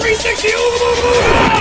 360